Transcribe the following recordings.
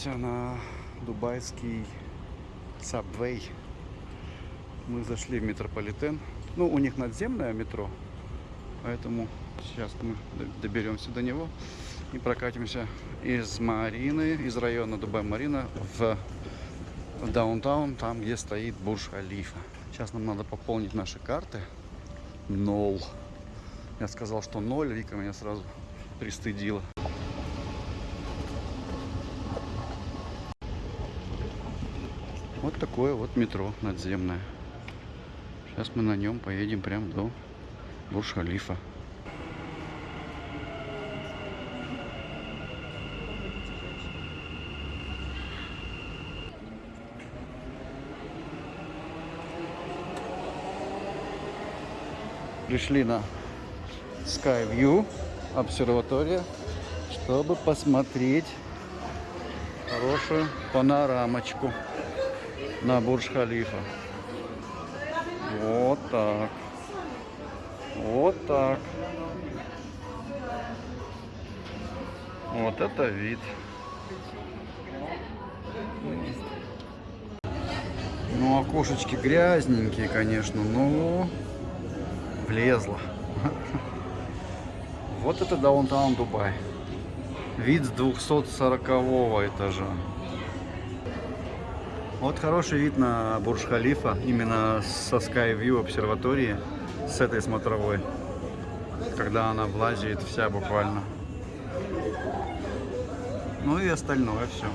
Отправляемся на дубайский Subway. Мы зашли в метрополитен. Ну, у них надземное метро, поэтому сейчас мы доберемся до него и прокатимся из Марины, из района Дубай-Марина в даунтаун, там, где стоит Бурж-Халифа. Сейчас нам надо пополнить наши карты. Нол. Я сказал, что ноль, Вика меня сразу пристыдила. Вот такое вот метро надземное. Сейчас мы на нем поедем прям до Бурж-Халифа. Пришли на Skyview, обсерватория, чтобы посмотреть хорошую панорамочку на Бурдж-Халифа. Вот так. Вот так. Вот это вид. Ну, окошечки грязненькие, конечно, но влезло. Вот это даунтаун Дубай. Вид с 240 этажа. Вот хороший вид на Бурдж-Халифа, именно со Skyview обсерватории, с этой смотровой, когда она влазит вся буквально. Ну и остальное все.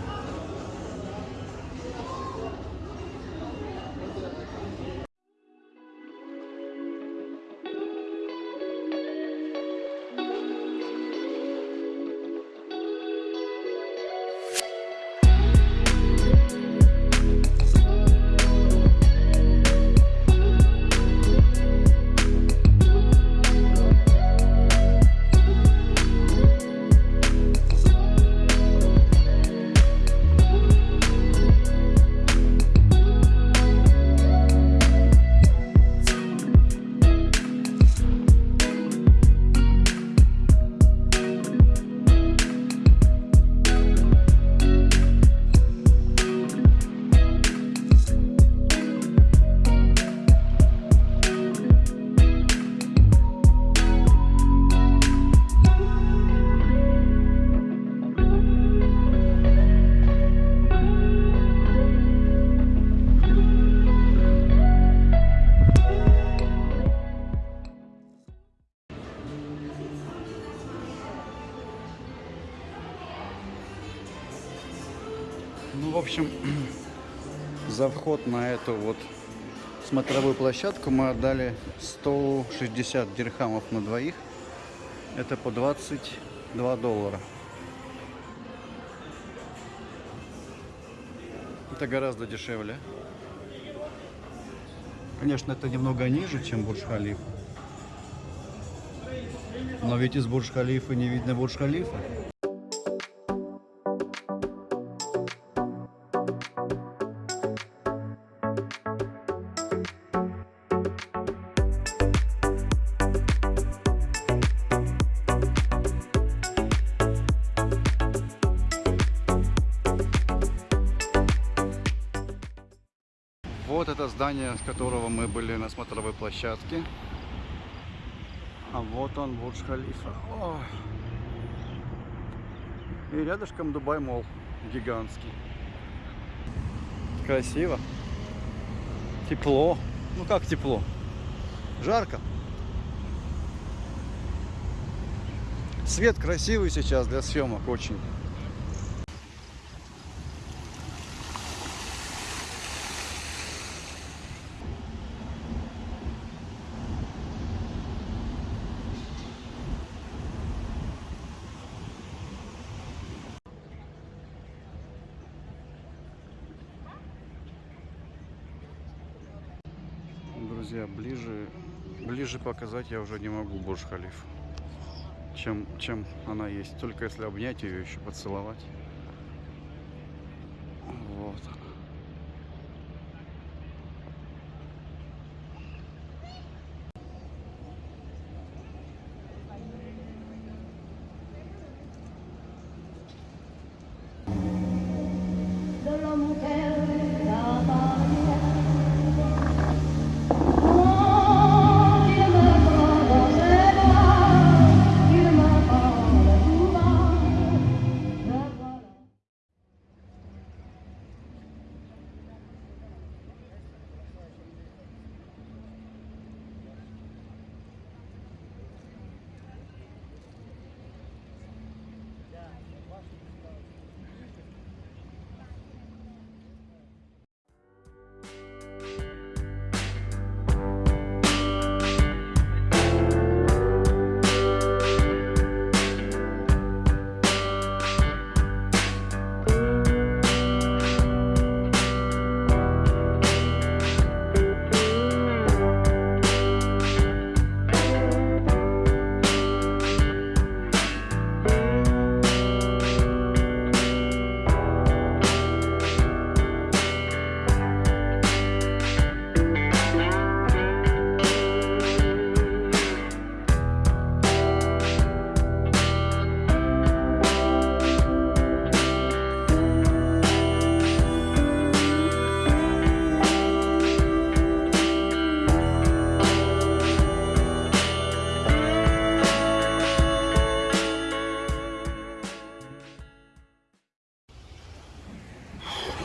Ну, в общем, за вход на эту вот смотровую площадку мы отдали 160 дирхамов на двоих. Это по 22 доллара. Это гораздо дешевле. Конечно, это немного ниже, чем Бурдж-Халиф. Но ведь из Бурдж-Халифа не видно Бурдж-Халифа. С которого мы были на смотровой площадке. А вот он, Бурдж-Халифа. И рядышком Дубай Мол, гигантский. Красиво. Тепло. Ну как тепло? Жарко. Свет красивый сейчас для съемок очень. Друзья, ближе, ближе показать я уже не могу Бурдж-Халиф, чем, чем она есть. Только если обнять ее, еще поцеловать. Вот она.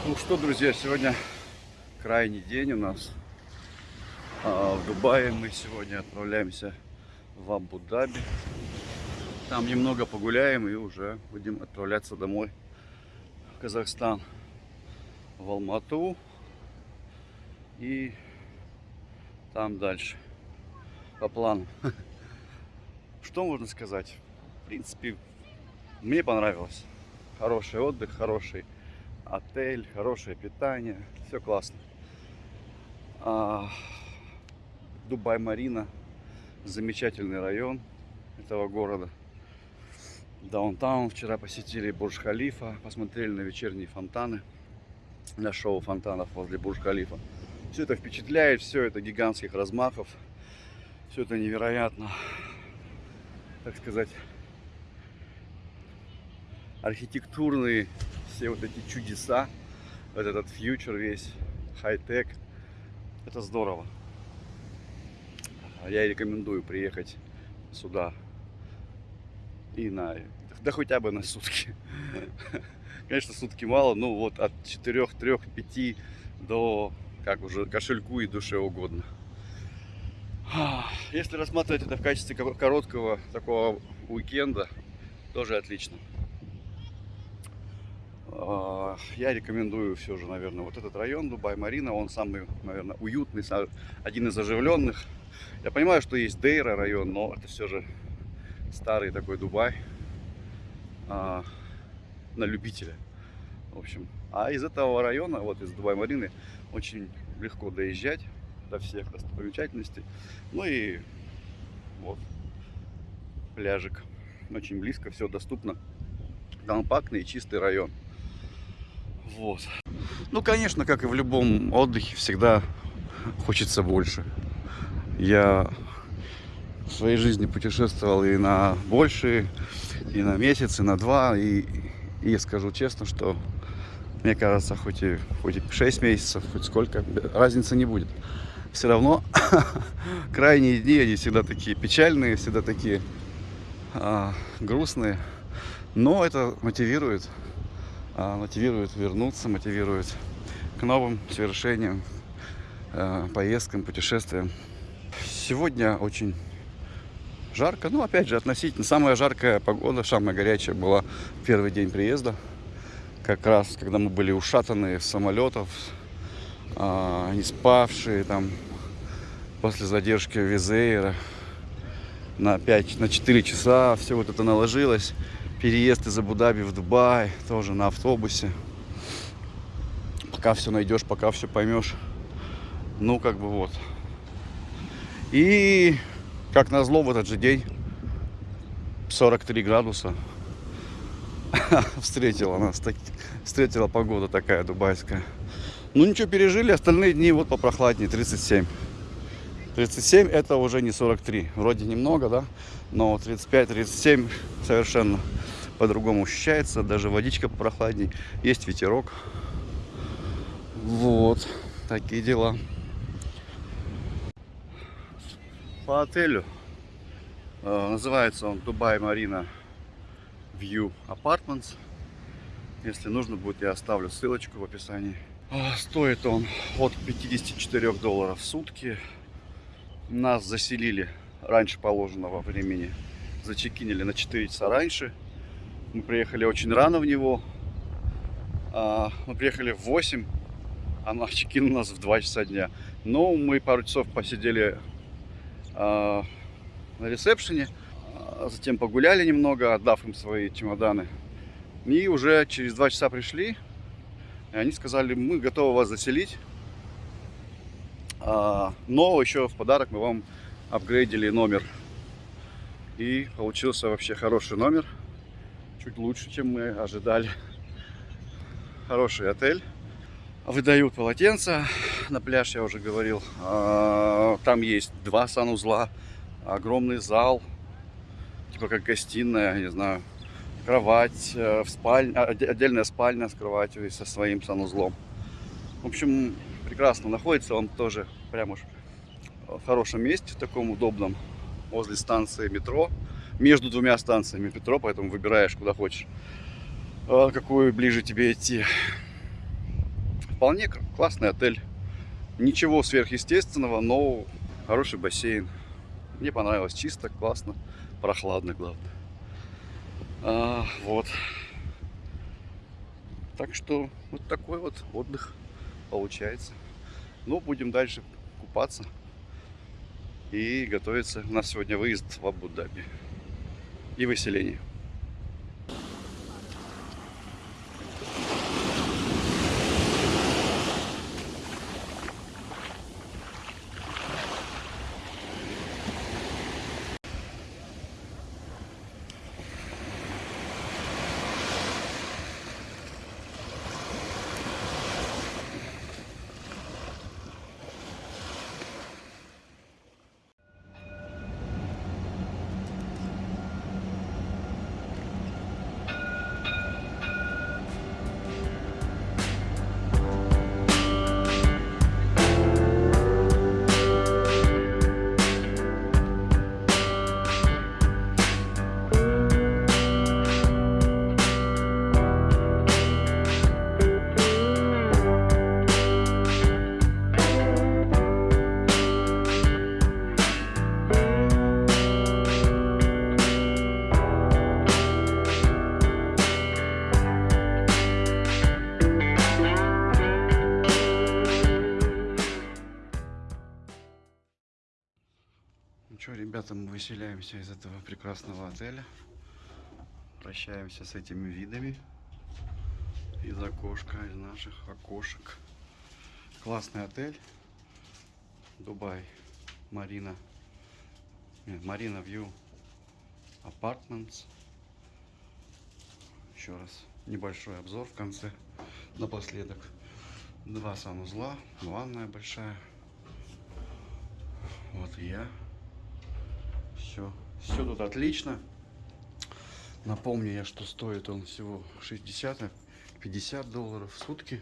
Ну что, друзья, сегодня крайний день у нас. А, в Дубае мы сегодня отправляемся в Абу-Даби. Там немного погуляем и уже будем отправляться домой в Казахстан. В Алмату и там дальше по плану. Что можно сказать? В принципе, мне понравилось. Хороший отдых, хороший отель, хорошее питание, все классно. А, Дубай-Марина, замечательный район этого города. Даунтаун вчера посетили Бурж-Халифа, посмотрели на вечерние фонтаны, на шоу фонтанов возле Бурж-Халифа. Все это впечатляет, все это гигантских размахов, все это невероятно, так сказать, архитектурные все вот эти чудеса, вот этот фьючер весь, хай-тек, это здорово. Я рекомендую приехать сюда и на, да хотя бы на сутки. Конечно, сутки мало, но вот от 4, 3, 5 до как уже кошельку и душе угодно. Если рассматривать это в качестве короткого такого уикенда, тоже отлично. А, я рекомендую все же, наверное, вот этот район Дубай-Марина. Он самый, наверное, уютный, один из оживленных. Я понимаю, что есть Дейра район, но это все же старый такой Дубай а, на любителя. В общем, а из этого района, вот из Дубай-Марины, очень легко доезжать до всех достопримечательностей. Ну и вот пляжик. Очень близко, все доступно. Компактный и чистый район. Вот. Ну, конечно, как и в любом отдыхе, всегда хочется больше. Я в своей жизни путешествовал и на большие, и на месяц, и на два. И, и скажу честно, что мне кажется, хоть и, хоть и 6 месяцев, хоть сколько, разницы не будет. Все равно крайние дни, они всегда такие печальные, всегда такие а, грустные. Но это мотивирует мотивирует вернуться, мотивирует к новым совершениям, а, поездкам, путешествиям. Сегодня очень жарко, ну опять же относительно. Самая жаркая погода, самая горячая была первый день приезда. Как раз, когда мы были ушатаны с самолетов, а, не спавшие там после задержки Визейра на 5, на 4 часа, все вот это наложилось переезд из Абу-Даби в Дубай, тоже на автобусе. Пока все найдешь, пока все поймешь. Ну, как бы вот. И, как назло, в этот же день 43 градуса встретила нас, встретила погода такая дубайская. Ну, ничего, пережили, остальные дни вот попрохладнее, 37. 37 это уже не 43. Вроде немного, да? Но 35-37 совершенно по-другому ощущается. Даже водичка прохладней. Есть ветерок. Вот. Такие дела. По отелю. Э, называется он Дубай Марина View Apartments. Если нужно будет, я оставлю ссылочку в описании. А, стоит он от 54 долларов в сутки. Нас заселили раньше положенного времени. Зачекинили на 4 часа раньше. Мы приехали очень рано в него. А, мы приехали в 8, а чекин у нас в 2 часа дня. Но мы пару часов посидели а, на ресепшене. Затем погуляли немного, отдав им свои чемоданы. И уже через 2 часа пришли. И они сказали, мы готовы вас заселить. А, но еще в подарок мы вам апгрейдили номер. И получился вообще хороший номер. Чуть лучше, чем мы ожидали. Хороший отель. Выдают полотенца. На пляж я уже говорил. А, там есть два санузла. Огромный зал. Типа как гостиная, не знаю. Кровать, э, в спальне, отдельная спальня с кроватью и со своим санузлом. В общем, прекрасно находится. Он тоже прям уж в хорошем месте, в таком удобном, возле станции метро, между двумя станциями метро, поэтому выбираешь, куда хочешь, а, какую ближе тебе идти. вполне классный отель. Ничего сверхъестественного, но хороший бассейн. Мне понравилось чисто, классно, прохладно, главное. А, вот. Так что вот такой вот отдых получается. Ну, будем дальше купаться и готовиться. У нас сегодня выезд в Абу-Даби и выселение. Выселяемся из этого прекрасного отеля. Прощаемся с этими видами из окошка, из наших окошек. Классный отель. Дубай. Марина. Нет, Марина Вью Апартментс. Еще раз небольшой обзор в конце. Напоследок. Два санузла, ванная большая. Вот я. Все, все тут отлично. Напомню я, что стоит он всего 60 50 долларов в сутки.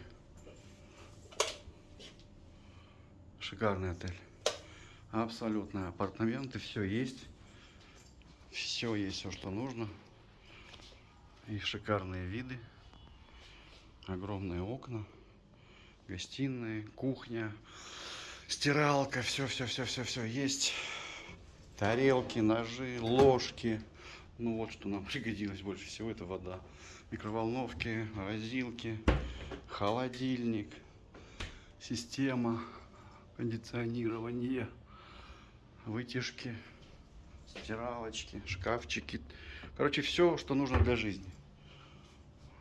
Шикарный отель. Абсолютно апартаменты, все есть. Все есть, все, что нужно. И шикарные виды. Огромные окна. Гостиные, кухня, стиралка, все, все, все, все, все есть тарелки, ножи, ложки. Ну вот что нам пригодилось больше всего, это вода. Микроволновки, морозилки, холодильник, система кондиционирования, вытяжки, стиралочки, шкафчики. Короче, все, что нужно для жизни.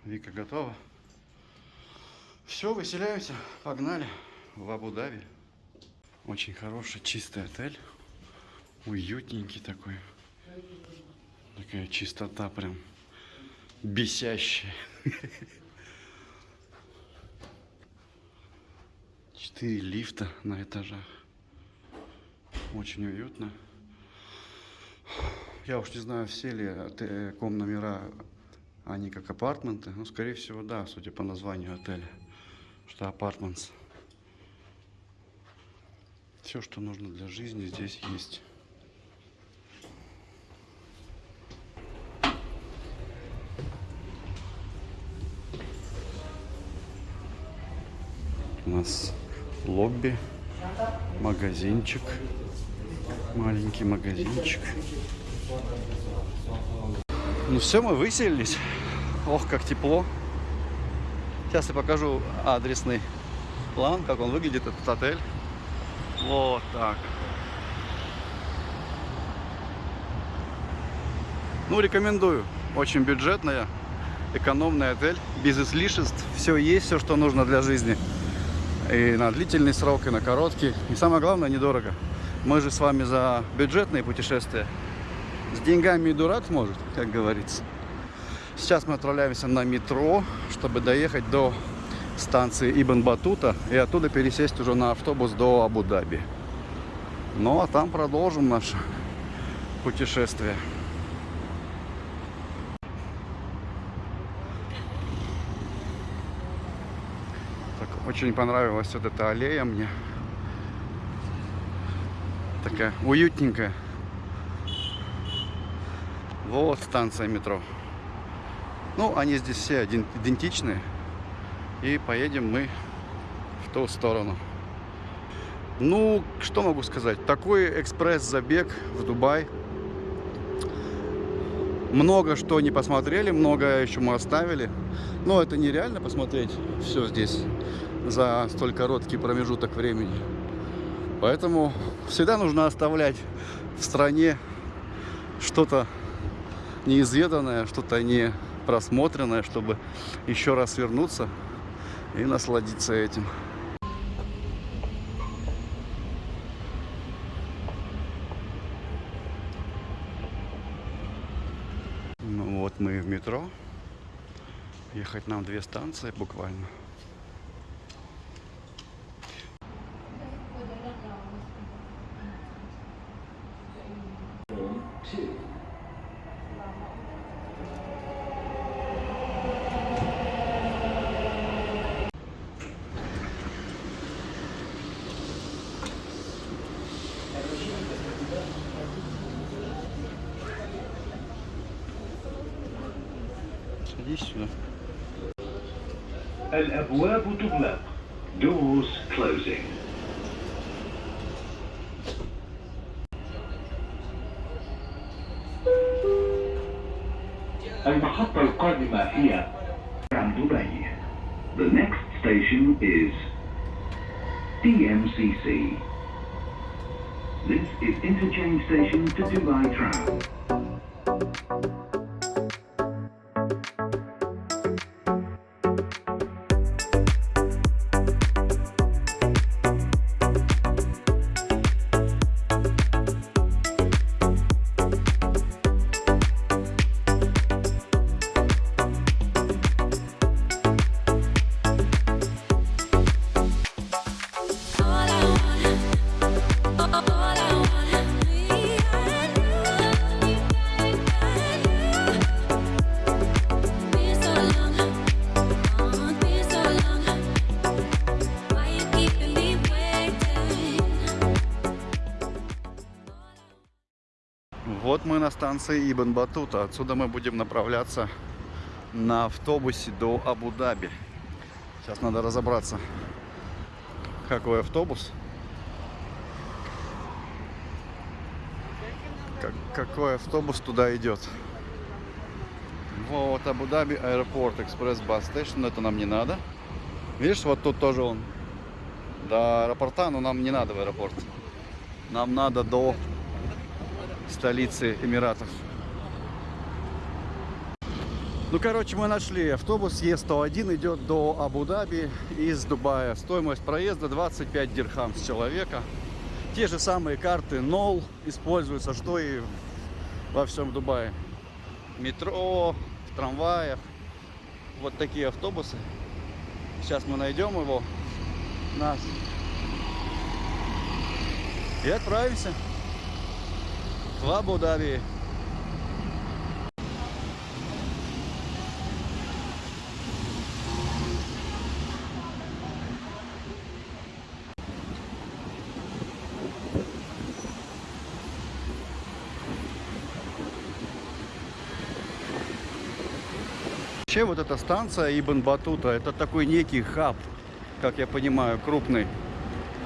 Вика готова. Все, выселяемся, погнали в Абу-Даби. Очень хороший, чистый отель уютненький такой. Такая чистота прям бесящая. Четыре лифта на этажах. Очень уютно. Я уж не знаю, все ли э, ком номера, они как апартменты. Ну, скорее всего, да, судя по названию отеля, что апартментс. Все, что нужно для жизни, здесь есть. У нас лобби, магазинчик, маленький магазинчик. Ну все, мы выселились. Ох, как тепло. Сейчас я покажу адресный план, как он выглядит, этот отель. Вот так. Ну, рекомендую. Очень бюджетная, экономный отель, без излишеств. Все есть, все, что нужно для жизни. И на длительный срок, и на короткий. И самое главное, недорого. Мы же с вами за бюджетные путешествия. С деньгами и дурак может, как говорится. Сейчас мы отправляемся на метро, чтобы доехать до станции Ибн Батута и оттуда пересесть уже на автобус до Абу-Даби. Ну а там продолжим наше путешествие. Очень понравилась вот эта аллея мне. Такая уютненькая. Вот станция метро. Ну, они здесь все идентичные. И поедем мы в ту сторону. Ну, что могу сказать? Такой экспресс-забег в Дубай. Много что не посмотрели, много еще мы оставили. Но это нереально посмотреть все здесь за столь короткий промежуток времени. Поэтому всегда нужно оставлять в стране что-то неизведанное, что-то не просмотренное, чтобы еще раз вернуться и насладиться этим. Ну вот мы в метро. Ехать нам две станции буквально. Станции Ибн Батута. Отсюда мы будем направляться на автобусе до Абу-Даби. Сейчас надо разобраться, какой автобус. Как- какой автобус туда идет. Вот Абу-Даби аэропорт, экспресс бас стейшн. Это нам не надо. Видишь, вот тут тоже он. До аэропорта, но нам не надо в аэропорт. Нам надо до столицы Эмиратов. Ну, короче, мы нашли автобус Е101 идет до Абу-Даби из Дубая. Стоимость проезда 25 дирхам с человека. Те же самые карты NOL используются, что и во всем Дубае. Метро, в трамваях. Вот такие автобусы. Сейчас мы найдем его. Наш. И отправимся в Абу-Даби. Вот эта станция Ибн Батута, это такой некий хаб, как я понимаю, крупный.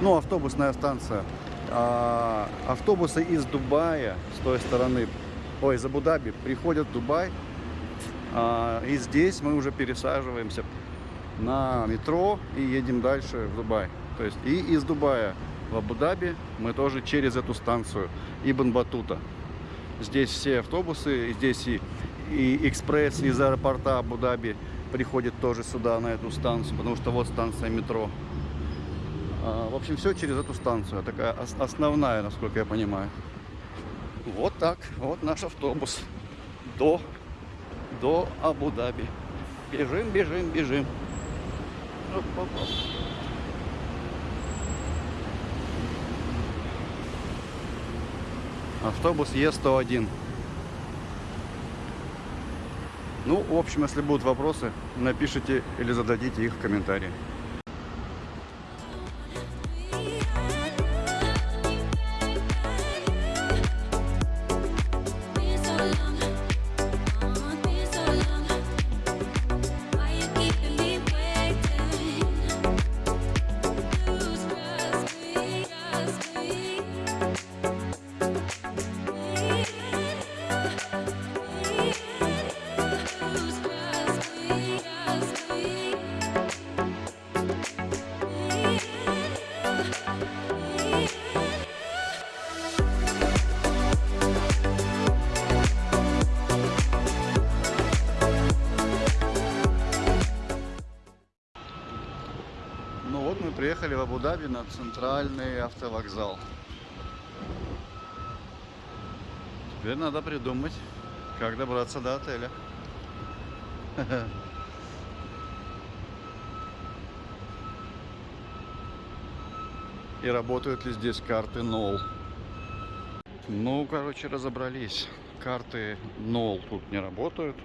Ну, автобусная станция. А, автобусы из Дубая, с той стороны, ой, из Абу-Даби, приходят в Дубай. А, и здесь мы уже пересаживаемся на метро и едем дальше в Дубай. То есть и из Дубая в Абу-Даби мы тоже через эту станцию Ибн Батута. Здесь все автобусы, здесь и, и экспресс из аэропорта Абу-Даби приходит тоже сюда, на эту станцию, потому что вот станция метро. А, В общем, все через эту станцию. Такая ос- основная, насколько я понимаю. Вот так. Вот наш автобус. До, до Абу-Даби. Бежим, бежим, бежим. Оп-оп-оп. Автобус Е101. Ну, в общем, если будут вопросы, напишите или зададите их в комментарии. Центральный автовокзал. Теперь надо придумать, как добраться до отеля. И работают ли здесь карты NOL? Ну, короче, разобрались. Карты NOL тут не работают.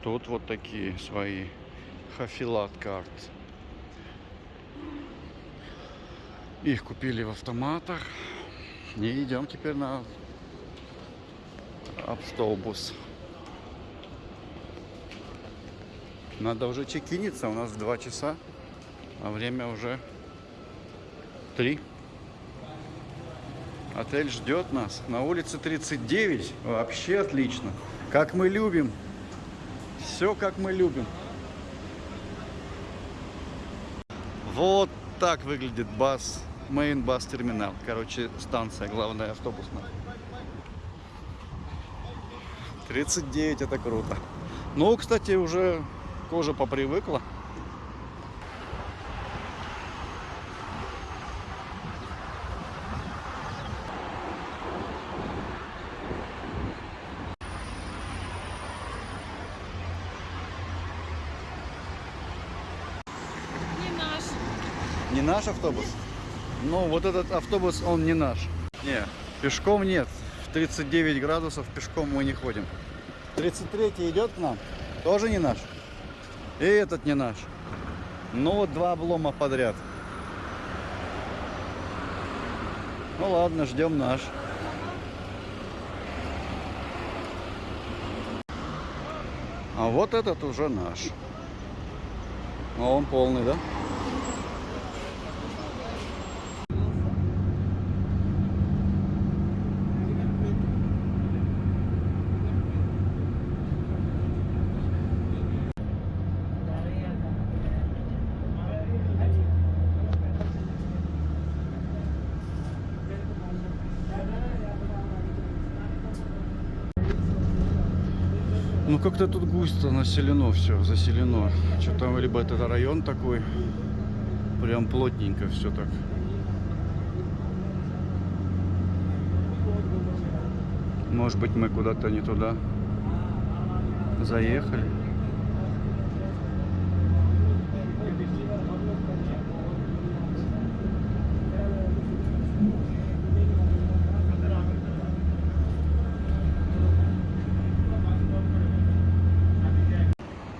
Тут вот такие свои хафилат карт. Их купили в автоматах. И идем теперь на автобус. Надо уже чекиниться, у нас 2 часа, а время уже 3. Отель ждет нас. На улице 39. Вообще отлично. Как мы любим. Все как мы любим. Вот так выглядит бас. Main бас терминал. Короче, станция главная автобусная. 39 это круто. Ну, кстати, уже кожа попривыкла. Не наш автобус? Ну, вот этот автобус, он не наш. Не, пешком нет. В 39 градусов пешком мы не ходим. 33 идет к нам, тоже не наш. И этот не наш. Ну вот два облома подряд. Ну ладно, ждем наш. А вот этот уже наш. А он полный, да? Ну как-то тут густо населено все, заселено. Что-то либо это район такой, прям плотненько все так. Может быть мы куда-то не туда заехали.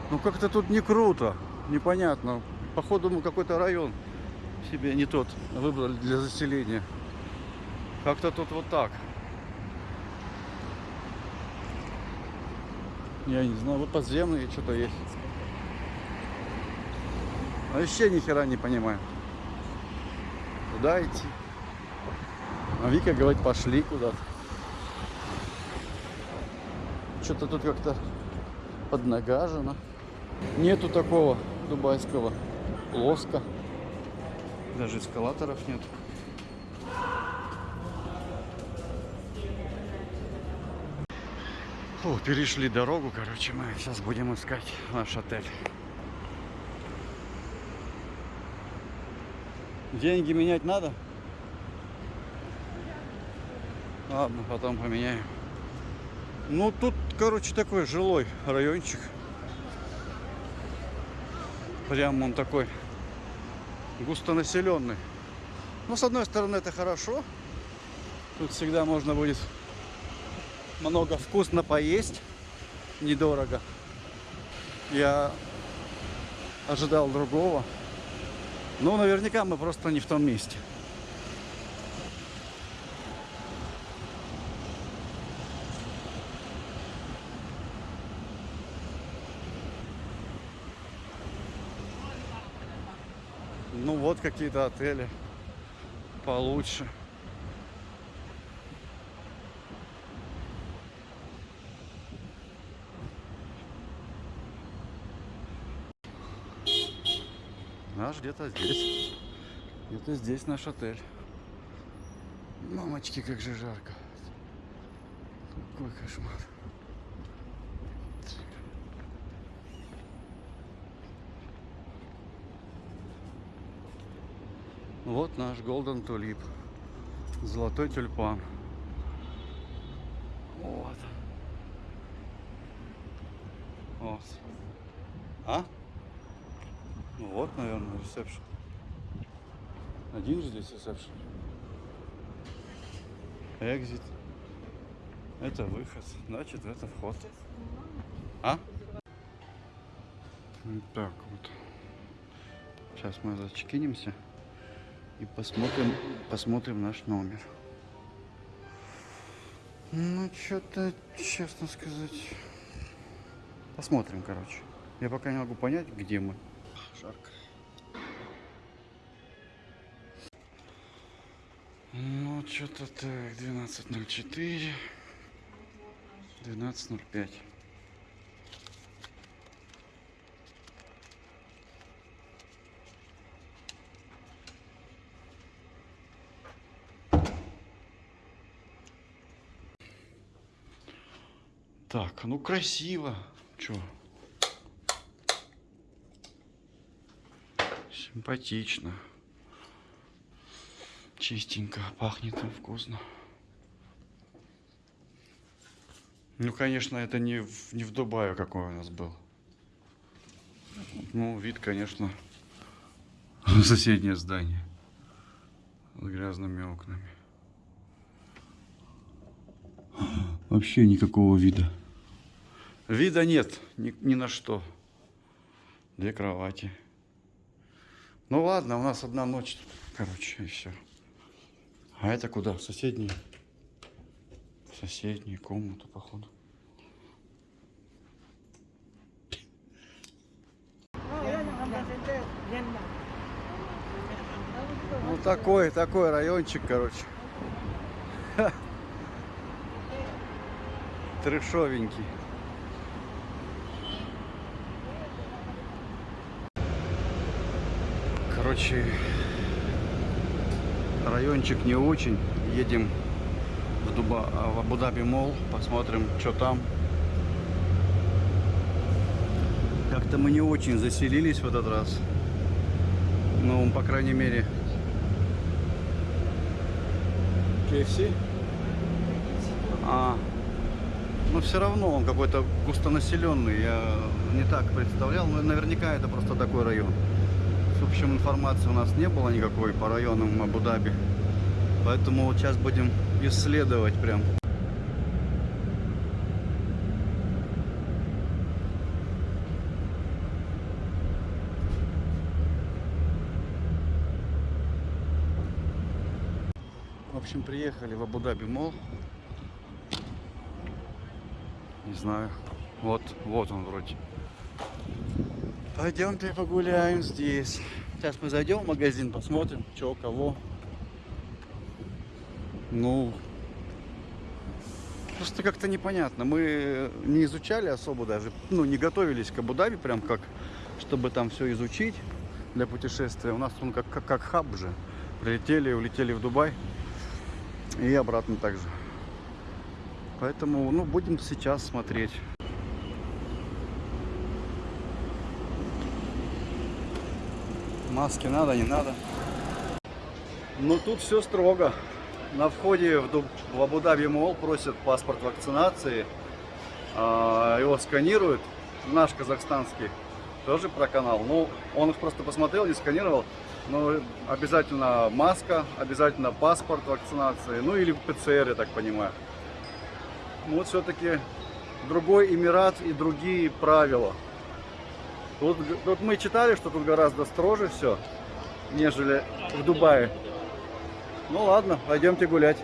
Ну как-то тут не круто, непонятно. Походу мы какой-то район себе не тот выбрали для заселения. Как-то тут вот так. Я не знаю, вот подземные что-то есть. Вообще ни хера не понимаю. Куда идти? А Вика говорит, пошли куда-то. Что-то тут как-то поднагажено. Нету такого дубайского плоско. Даже эскалаторов нет. Фу, перешли дорогу, короче, мы сейчас будем искать наш отель. Деньги менять надо? Ладно, потом поменяем. Ну, тут, короче, такой жилой райончик. Прям он такой густонаселенный. Ну, с одной стороны, это хорошо. Тут всегда можно будет много вкусно поесть. Недорого. Я ожидал другого. Но наверняка мы просто не в том месте. Ну вот какие-то отели получше. Наш где-то здесь. Где-то здесь наш отель. Мамочки, как же жарко. Какой кошмар. Вот наш Golden Tulip. Золотой тюльпан. Вот. Вот. А? Ну вот, наверное, ресепшн. Один же здесь ресепшн. Экзит. Это выход. Значит, это вход. А? Вот так вот. Сейчас мы зачекинимся и посмотрим, посмотрим наш номер. Ну, что-то, честно сказать, посмотрим, короче. Я пока не могу понять, где мы. Жарко. Ну, что-то так, 12.04, 12.05. Так, ну красиво. Чё? Симпатично. Чистенько, пахнет им вкусно. Ну, конечно, это не в, не в Дубае, какой у нас был. Ну, вид, конечно, соседнее здание. С грязными окнами. Вообще никакого вида. Вида нет ни, ни на что. Две кровати. Ну ладно, у нас одна ночь, короче, и все. А это куда? В соседнюю комнату, походу. Ну такой, такой райончик, короче. Трешовенький. Короче, райончик не очень. Едем в, Дуба, а, в Абу-Даби Мол, посмотрим, что там. Как-то мы не очень заселились в этот раз. Ну, по крайней мере, KFC? А, но все равно он какой-то густонаселенный. Я не так представлял, но наверняка это просто такой район. Общем, информации у нас не было никакой по районам Абу-Даби. Поэтому вот сейчас будем исследовать прям. В общем, приехали в Абу-Даби Мол. Не знаю. Вот, вот он вроде. Пойдемте погуляем здесь. Сейчас мы зайдем в магазин, посмотрим, что, кого. Ну, просто как-то непонятно. Мы не изучали особо даже, ну, не готовились к Абу-Даби, прям как, чтобы там все изучить для путешествия. У нас он как, как, как хаб же. Прилетели, улетели в Дубай и обратно также. Поэтому, ну, будем сейчас смотреть. Маски надо, не надо. Ну, тут все строго. На входе в, Дуб- в Абу-Даби Мол просят паспорт вакцинации. А, его сканируют. Наш казахстанский тоже про канал. Ну, он их просто посмотрел, не сканировал. Но обязательно маска, обязательно паспорт вакцинации. Ну, или ПЦР, я так понимаю. Ну, Вот все-таки другой Эмират и другие правила. Тут, тут мы читали, что тут гораздо строже все, нежели в Дубае. Ну ладно, пойдемте гулять.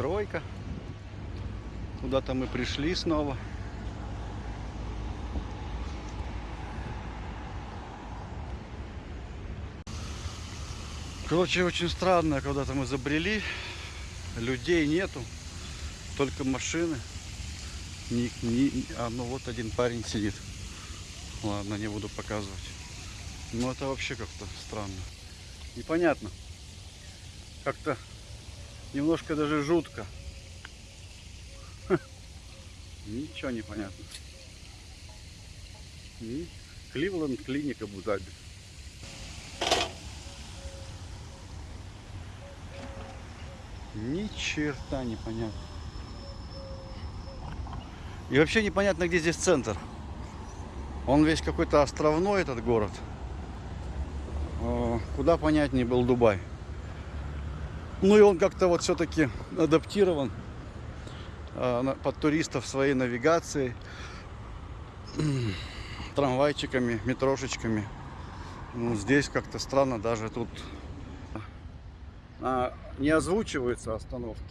Стройка. Куда-то мы пришли снова. Короче, очень странно, когда-то мы забрели людей нету, только машины. Ни, ни- а ну вот один парень сидит. Ладно, не буду показывать. Но это вообще как-то странно. Непонятно. Как-то немножко даже жутко. Ха. Ничего не понятно. Кливленд клиника Абу-Даби. Ни черта не понятно. И вообще непонятно, где здесь центр. Он весь какой-то островной, этот город. Э, Куда понятнее был Дубай. Ну и он как-то вот все-таки адаптирован на- под туристов своей навигацией, трамвайчиками, метрошечками. Ну, здесь как-то странно, даже тут а, не озвучиваются остановки.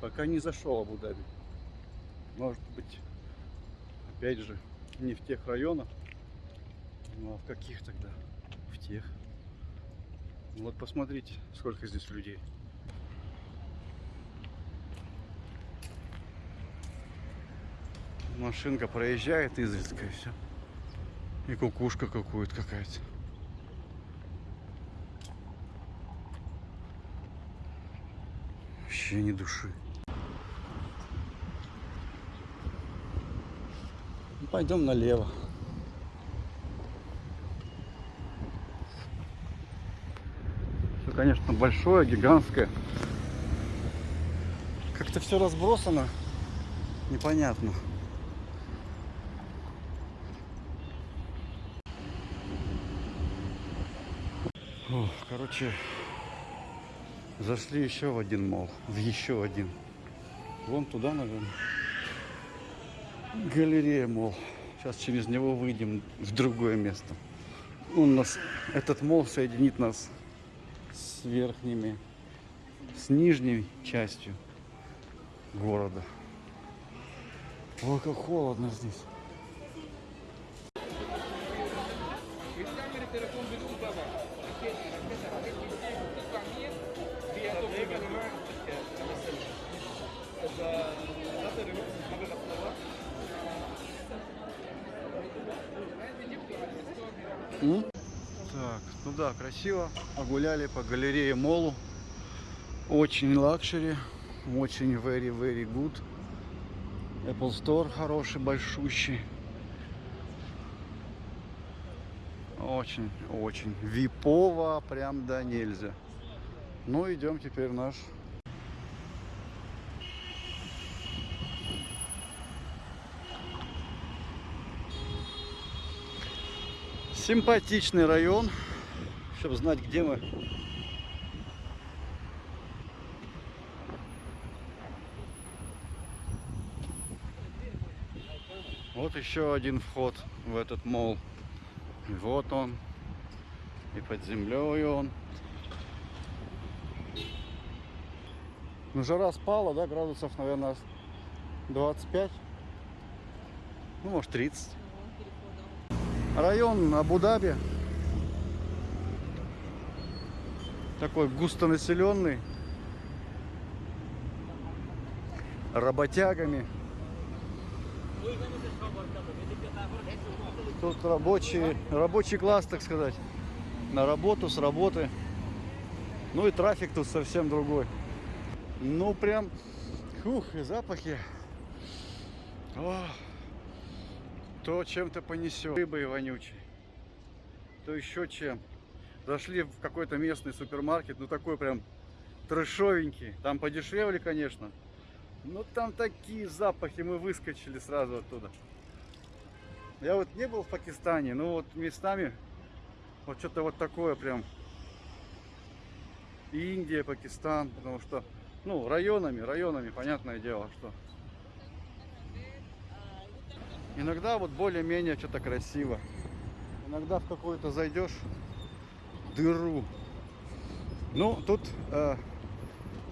Пока не зашел Абу-Даби. Может быть, опять же, не в тех районах. Ну а в каких тогда? В тех. Ну, Вот посмотрите, сколько здесь людей. Машинка проезжает изредка и все. И кукушка какую-то какая-то. Вообще ни души. Ну, Пойдем налево. Конечно, большое, гигантское. Как-то все разбросано. Непонятно. Короче, зашли еще в один мол, в еще один. Вон туда, наверное. Галерея мол. Сейчас через него выйдем в другое место. Он нас, этот мол соединит нас с верхними, с нижней частью города. Ой, как холодно здесь. М? Так, ну да, красиво. Погуляли по галерее Молу. Очень luxury. Очень very, very good. Apple Store хороший, большущий. Очень, очень. Випово прям да нельзя. Ну, идем теперь в наш симпатичный район, чтобы знать, где мы. Вот еще один вход в этот мол. И вот он. И под землей он. Ну, жара спала, да, градусов, наверное, 25. Ну, может, 30. Район Абу-Даби. Такой густонаселенный. Работягами. Тут рабочий, рабочий класс, так сказать. На работу, с работы. Ну и трафик тут совсем другой. Ну прям, ух, и запахи. О, то чем-то понесет. Рыбой вонючей. То еще чем. Зашли в какой-то местный супермаркет, ну такой прям трэшовенький. Там подешевле, конечно. Но там такие запахи, мы выскочили сразу оттуда. Я вот не был в Пакистане, но вот местами вот что-то вот такое прям. Индия, Пакистан, потому что, ну, районами, районами, понятное дело, что. Иногда вот более-менее что-то красиво. Иногда в какую-то зайдешь дыру. Ну, тут э,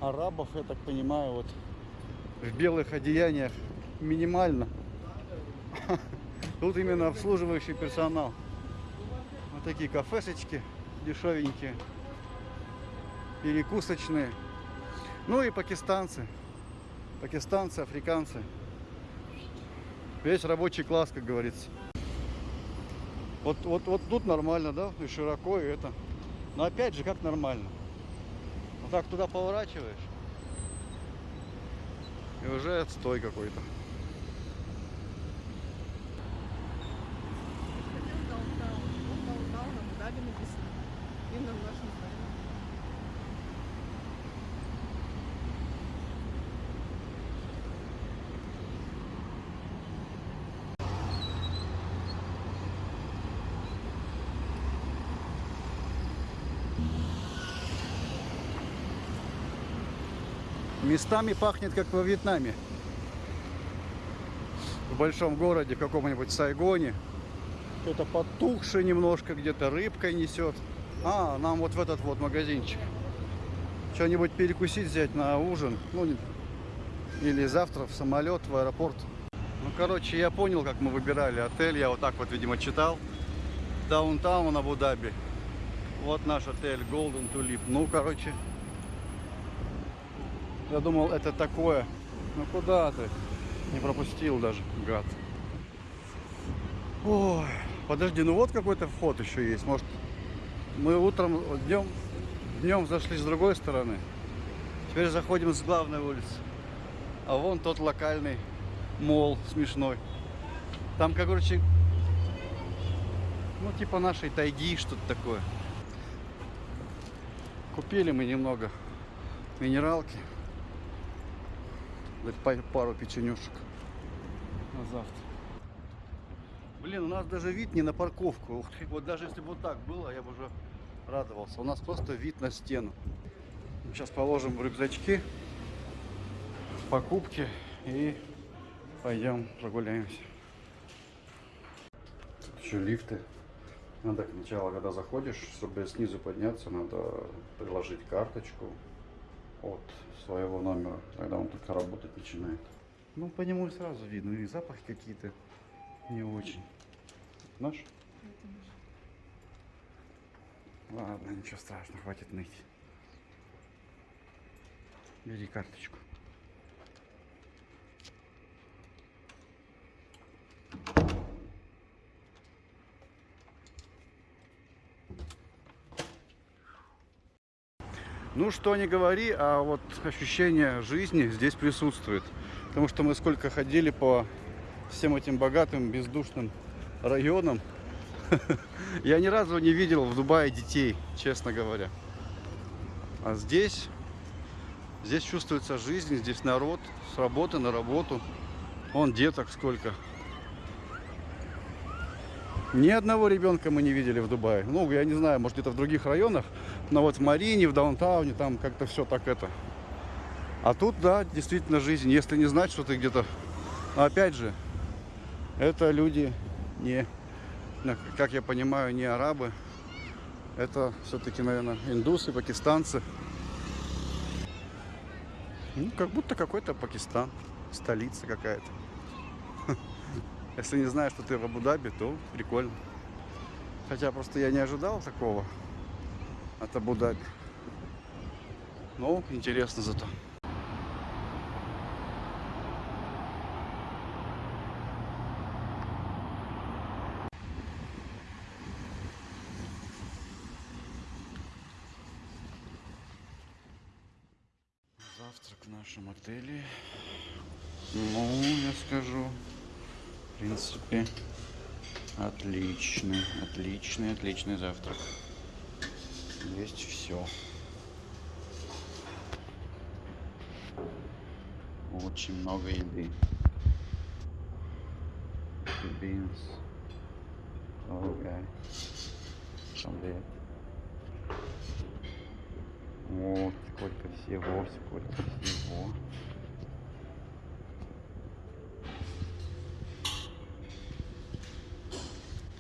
арабов, я так понимаю, вот в белых одеяниях минимально. Тут именно обслуживающий персонал. Вот такие кафешечки дешевенькие, перекусочные. Ну и пакистанцы. Пакистанцы, африканцы. Весь рабочий класс, как говорится. Вот, вот, вот тут нормально, да, и широко, и это. Но опять же, как нормально. Вот так туда поворачиваешь, и уже отстой какой-то. Хотел даунтаун. Вот даунтаун, Абу-Даби написано. Именно в нашем здании. Местами пахнет, как во Вьетнаме. В большом городе, каком-нибудь Сайгоне. Кто-то потухший немножко, где-то рыбкой несет. А, нам вот в этот вот магазинчик. Что-нибудь перекусить взять на ужин. Ну, или завтра в самолет, в аэропорт. Ну, короче, я понял, как мы выбирали отель. Я вот так вот, видимо, читал. Даунтаун Абу-Даби. Вот наш отель Golden Tulip. Ну, короче, я думал, это такое. Ну куда ты? Не пропустил даже, гад. Ой, подожди, ну вот какой-то вход еще есть. Может, мы утром, днем, днем зашли с другой стороны. Теперь заходим с главной улицы. А вон тот локальный мол смешной. Там, как, короче, ну типа нашей тайги, что-то такое. Купили мы немного минералки. Па- пару печенюшек на завтра. Блин, у нас даже вид не на парковку. Ух ты, вот даже если бы вот так было, я бы уже радовался. У нас просто вид на стену. Сейчас положим в рюкзачки покупки и пойдем прогуляемся. Тут еще лифты. Надо сначала, когда заходишь, чтобы снизу подняться, надо приложить карточку от своего номера. Тогда он только работать начинает. Ну, по нему сразу видно. И запахи какие-то не очень. Наш? Ладно, ничего страшного, хватит ныть. Бери карточку. Ну, что не говори, а вот ощущение жизни здесь присутствует. Потому что мы сколько ходили по всем этим богатым, бездушным районам, я ни разу не видел в Дубае детей, честно говоря. А здесь, здесь чувствуется жизнь, здесь народ, с работы на работу. Вон деток сколько. Ни одного ребенка мы не видели в Дубае. Ну, я не знаю, может где-то в других районах, но вот в Марине, в Даунтауне, там как-то все так это. А тут, да, действительно жизнь. Если не знать, что ты где-то... Но опять же, это люди не, как я понимаю, не арабы. Это все-таки, наверное, индусы, пакистанцы. Ну, как будто какой-то Пакистан, столица какая-то. Если не знаешь, что ты в Абу-Даби, то прикольно. Хотя просто я не ожидал такого от Абу-Даби. Ну, интересно зато. Завтрак в нашем отеле. Ну, я скажу, в принципе, отличный, отличный, отличный завтрак. Есть все. Очень много еды. Beans. Okay. Омлет. Вот, сколько всего, сколько всего.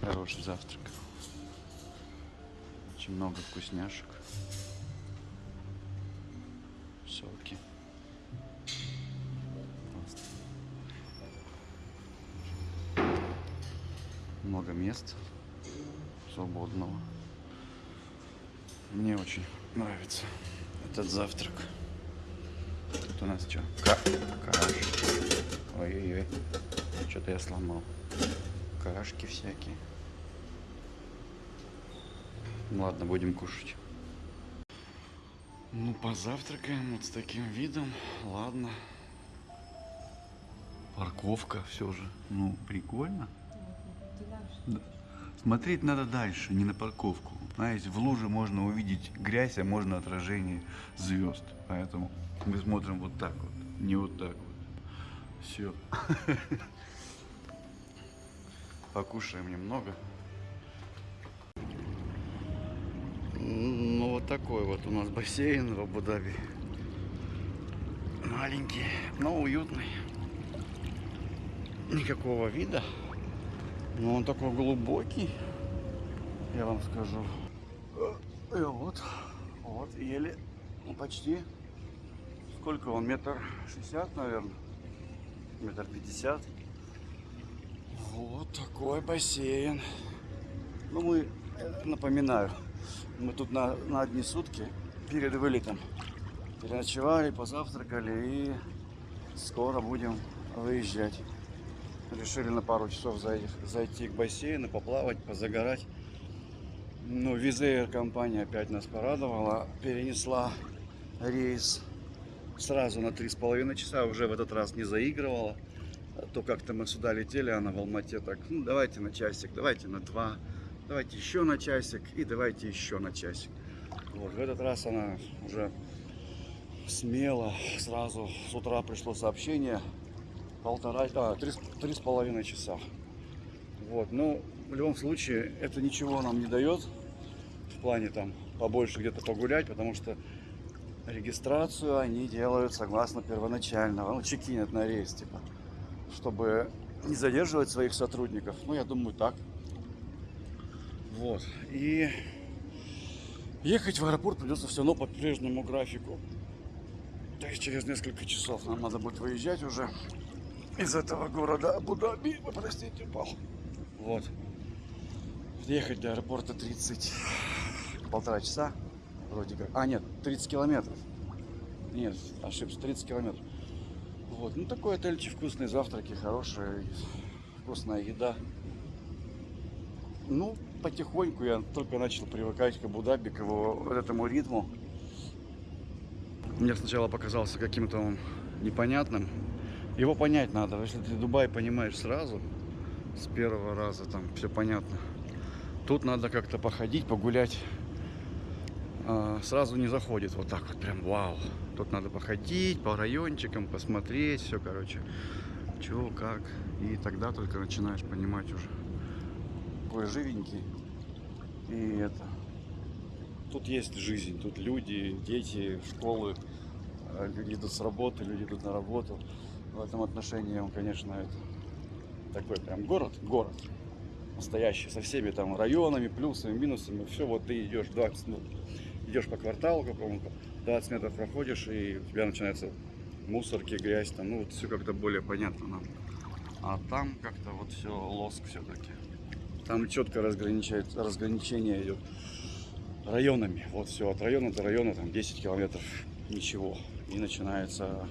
Хороший завтрак. Очень много вкусняшек. Соки. Много мест свободного. Мне очень нравится этот завтрак. Тут у нас что? Ка каш. Ой-ой-ой. Что-то я сломал. Кашки всякие. Ну Ладно, будем кушать. Ну, позавтракаем вот с таким видом. Ладно. Парковка все же. Ну, прикольно. Да. Смотреть надо дальше, не на парковку. Знаете, в луже можно увидеть грязь, а можно отражение звезд. Поэтому мы смотрим вот так вот, не вот так вот. Все. Покушаем немного. Такой вот у нас бассейн в Абу-Даби. Маленький, но уютный. Никакого вида. Но он такой глубокий, я вам скажу. И вот, вот, еле, ну, почти. Сколько он? Метр шестьдесят, наверное. Метр пятьдесят. Вот такой бассейн. Ну, мы, э, напоминаю, мы тут на, на одни сутки перед вылетом переночевали, позавтракали и скоро будем выезжать. Решили на пару часов зайти, зайти к бассейну, поплавать, позагорать. Ну, Визеер компания опять нас порадовала. Перенесла рейс сразу на три с половиной часа. Уже в этот раз не заигрывала. А То как-то мы сюда летели, она в Алмате так, ну давайте на часик, давайте на два, давайте еще на часик и давайте еще на часик. Вот, в этот раз она уже смело, сразу с утра пришло сообщение, полтора, а, три, три с половиной часа. Вот, ну, в любом случае, это ничего нам не дает в плане там побольше где-то погулять, потому что регистрацию они делают согласно первоначального, ну, чекинят на рейс, типа, чтобы не задерживать своих сотрудников. Ну, я думаю, так. Вот, и ехать в аэропорт придется все равно по прежнему графику. То есть через несколько часов нам надо будет выезжать уже из этого города Абу-Даби. Простите, упал. Вот. Ехать до аэропорта 30, полтора часа, вроде как. А, нет, 30 километров. Нет, ошибся, 30 километров. Вот, ну такой отельчик, вкусные завтраки, хорошая, вкусная еда. Ну, потихоньку я только начал привыкать к Абу-Даби, к его вот этому ритму. Мне сначала показался каким-то он непонятным. Его понять надо. Если ты Дубай понимаешь сразу, с первого раза там все понятно. Тут надо как-то походить, погулять. А, Сразу не заходит вот так вот прям вау. Тут надо походить по райончикам, посмотреть все, короче. Чего, как. И тогда только начинаешь понимать уже. Такой живенький. И это. Тут есть жизнь, тут люди, дети, школы, э, люди идут с работы, люди идут на работу. В этом отношении он, конечно, это такой прям город, город настоящий, со всеми там районами, плюсами, минусами. Все, вот ты идешь 20 минут, идешь по кварталу какому-то, 20 метров проходишь, и у тебя начинается мусорки, грязь, там, ну вот все как-то более понятно нам. А там как-то вот все лоск все-таки. Там четко разграничение идет районами. Вот все, от района до района там 10 километров, ничего. И начинается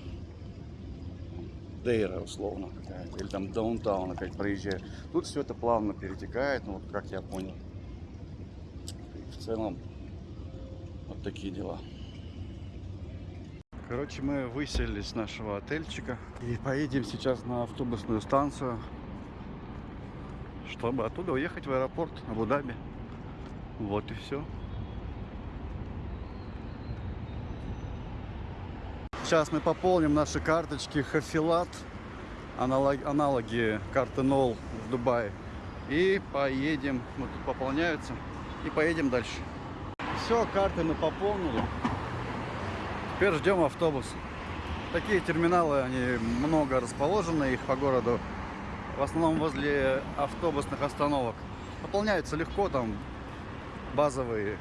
Дейра условно какая-то, или там даунтаун опять проезжает. Тут все это плавно перетекает, ну вот как я понял. И в целом вот такие дела. Короче, мы выселились с нашего отельчика и поедем сейчас на автобусную станцию, чтобы оттуда уехать в аэропорт Абу-Даби. Вот и все. Сейчас мы пополним наши карточки Хафилат, аналог- аналоги карты НОЛ в Дубае. И поедем, вот тут пополняются, и поедем дальше. Все, карты мы пополнили. Теперь ждем автобус. Такие терминалы, они много расположены, их по городу. В основном возле автобусных остановок. Пополняются легко, там базовые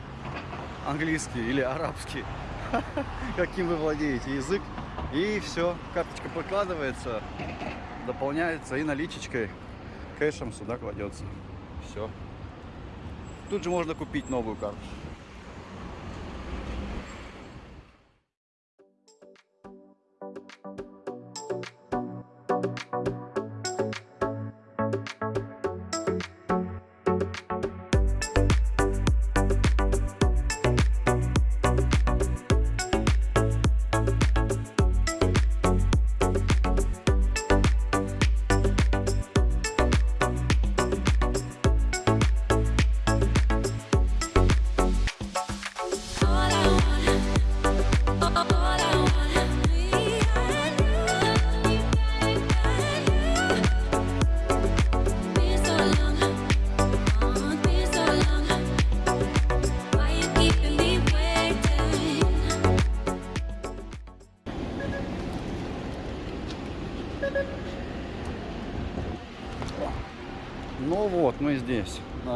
английский или арабский, каким вы владеете язык. И все, карточка прикладывается, дополняется и наличечкой, кэшем сюда кладется. Все. Тут же можно купить новую карту.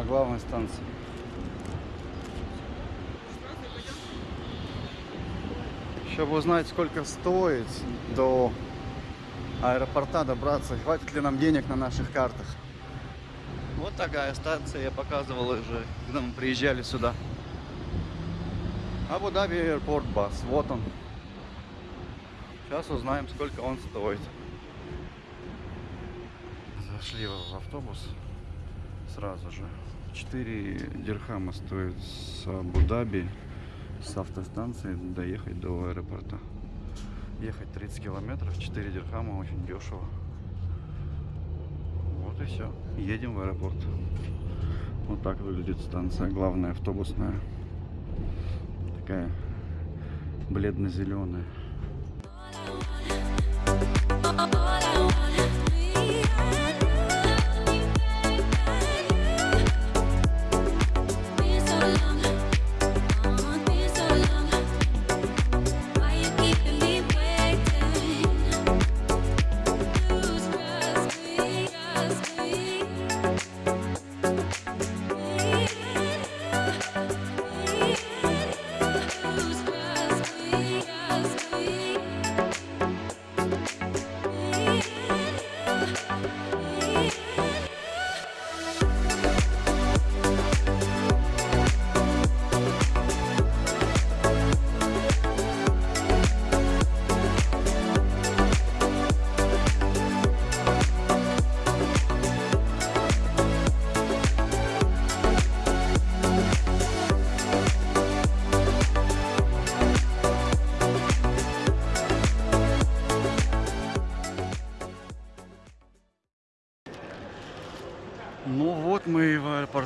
Главной станции. Чтобы узнать, сколько стоит до аэропорта добраться, хватит ли нам денег на наших картах. Вот такая станция, я показывал уже, когда мы приезжали сюда. Абу-Даби Airport Бас, вот он. Сейчас узнаем, сколько он стоит. Зашли в автобус сразу же. 4 дирхама стоит с Абу-Даби, с автостанции доехать до аэропорта. Ехать 30 километров, 4 дирхама, очень дешево. Вот и все. Едем в аэропорт. Вот так выглядит станция, главная автобусная. Такая бледно-зеленая.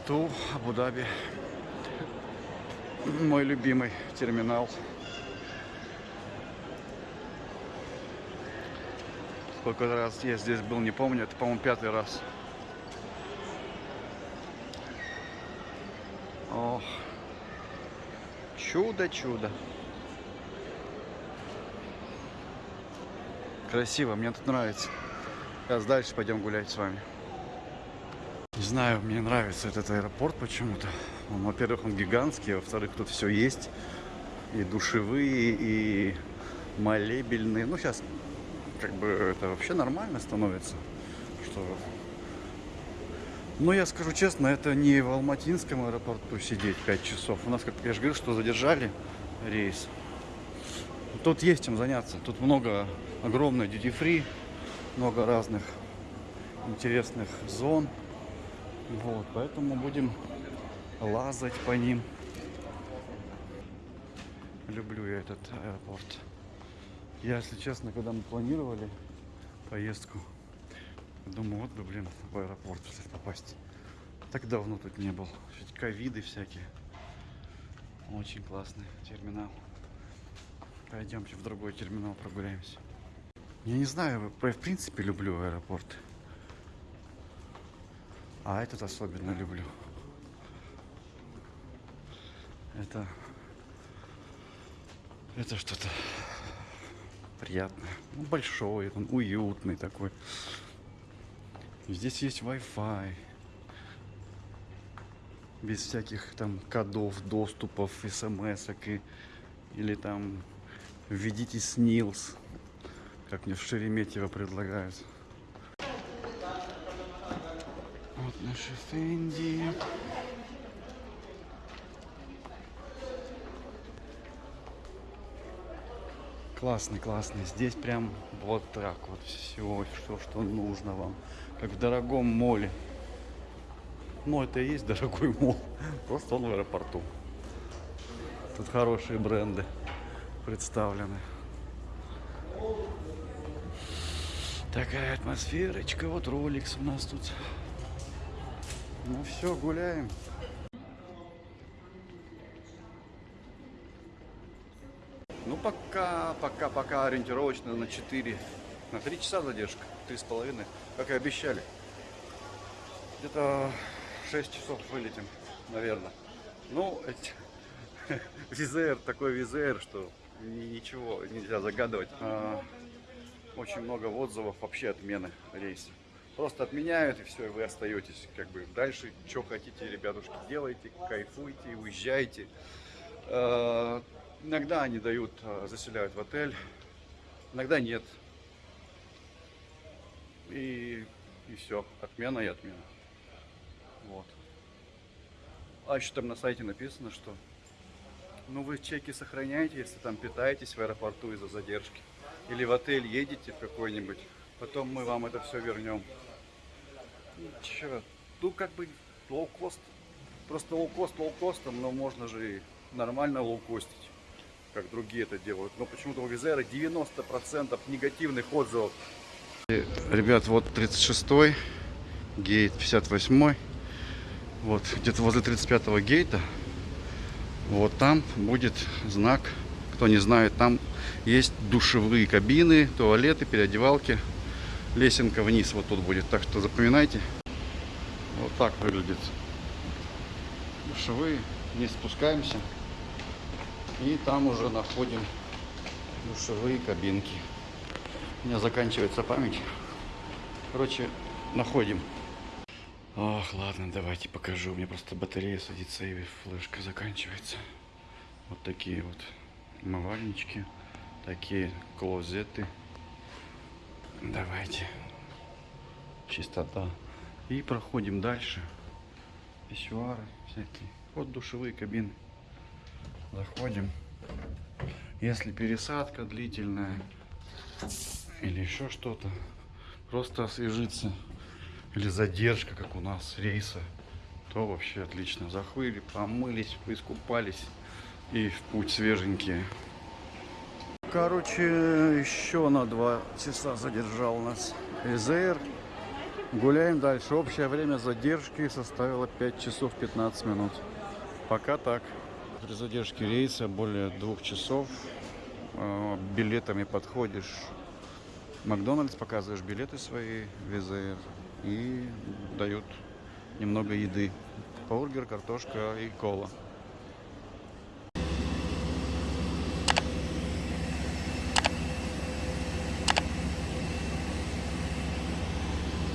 В аэропорту Абу-Даби. Мой любимый терминал. Сколько раз я здесь был, не помню. Это, по-моему, пятый раз. Ох. Чудо-чудо. Красиво, мне тут нравится. Сейчас дальше пойдем гулять с вами. Не знаю, мне нравится этот аэропорт почему-то. Во-первых, он гигантский, во-вторых, тут все есть. И душевые, и молебельные. Ну, сейчас как бы это вообще нормально становится. Что... Ну, я скажу честно, это не в Алматинском аэропорту сидеть 5 часов. У нас, как я же говорил, что задержали рейс. Тут есть чем заняться. Тут много, огромное duty free, много разных интересных зон. Вот, поэтому будем лазать по ним. Люблю я этот аэропорт. Я, если честно, когда мы планировали поездку, думаю, вот бы, блин, в аэропорт попасть. Так давно тут не был. Ковиды всякие. Очень классный терминал. Пойдемте в другой терминал прогуляемся. Я не знаю, я в принципе люблю аэропорты. А этот особенно люблю. Это... Это что-то приятное. Ну, большой, он уютный такой. Здесь есть Wi-Fi. Без всяких там кодов, доступов, смс и или там введите снилс, как мне в Шереметьево предлагают. Вот наши Фенди. Классный, классный. Здесь прям вот так вот все, все, что нужно вам. Как в дорогом моле. Ну, это и есть дорогой мол. Просто он в аэропорту. Тут хорошие бренды представлены. Такая атмосферочка. Вот Rolex у нас тут. Ну все, гуляем. Ну пока, пока, пока ориентировочно на 4, на 3 часа задержка, три с половиной, как и обещали. Где-то 6 часов вылетим, наверное. Ну, визер, такой визер, что ни- ничего нельзя загадывать. А, Очень много отзывов вообще отмены рейса. Просто отменяют и все, и вы остаетесь. Как бы дальше, что хотите, ребятушки, делайте, кайфуйте, уезжайте. Э, Иногда они дают, э, заселяют в отель, иногда нет. И, и все, отмена и отмена. Вот. А еще там на сайте написано, что ну вы чеки сохраняете, если там питаетесь в аэропорту из-за задержки. Или в отель едете в какой-нибудь, потом мы вам это все вернем. Че, ну как бы лоу-кост. Просто лоу-кост лоу-костом, но можно же и нормально лоу-костить, как другие это делают. Но почему-то у Wizz Air а 90% негативных отзывов. Ребят, вот 36-й, гейт 58-й. Вот, где-то возле 35-го гейта. Вот там будет знак. Кто не знает, там есть душевые кабины, туалеты, переодевалки. Лесенка вниз вот тут будет. Так что запоминайте. Вот так выглядит. Душевые. Вниз спускаемся. И там уже находим душевые кабинки. У меня заканчивается память. Короче, находим. Ох, ладно, давайте покажу. У меня просто батарея садится и флешка заканчивается. Вот такие вот умывальнички. Такие клозеты. Давайте. Чистота. И проходим дальше. Писсуары всякие. Вот душевые кабины. Заходим. Если пересадка длительная или еще что-то, просто освежиться или задержка, как у нас рейса, то вообще отлично. Захвыли, помылись, поискупались и в путь свеженькие. Короче, еще на два часа задержал нас ЭЗР. Гуляем дальше. Общее время задержки составило 5 часов 15 минут. Пока так. При задержке рейса более двух часов э, билетами подходишь в Макдональдс, показываешь билеты свои, ВЗР, и дают немного еды. Бургер, картошка и кола.